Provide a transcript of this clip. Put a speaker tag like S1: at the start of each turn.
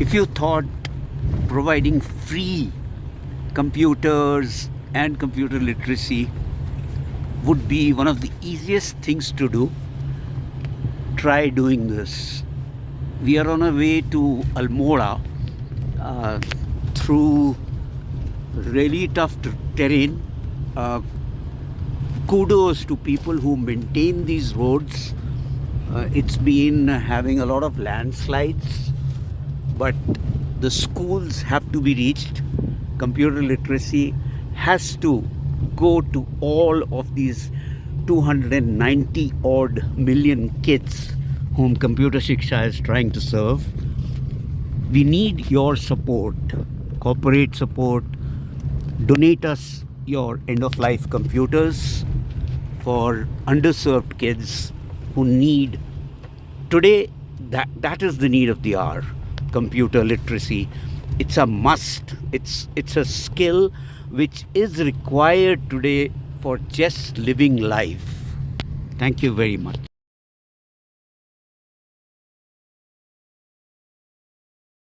S1: if you thought providing free computers and computer literacy would be one of the easiest things to do, try doing this. We are on our way to Almora uh, through really tough terrain. Uh, kudos to people who maintain these roads. Uh, it's been having a lot of landslides, but the schools have to be reached. Computer literacy has to go to all of these 290 odd million kids whom Computer Shiksha is trying to serve. We need your support, corporate support. Donate us your end of life computers for underserved kids who need today that that is the need of the hour computer literacy it's a must. It's it's a skill which is required today for just living life. Thank you very much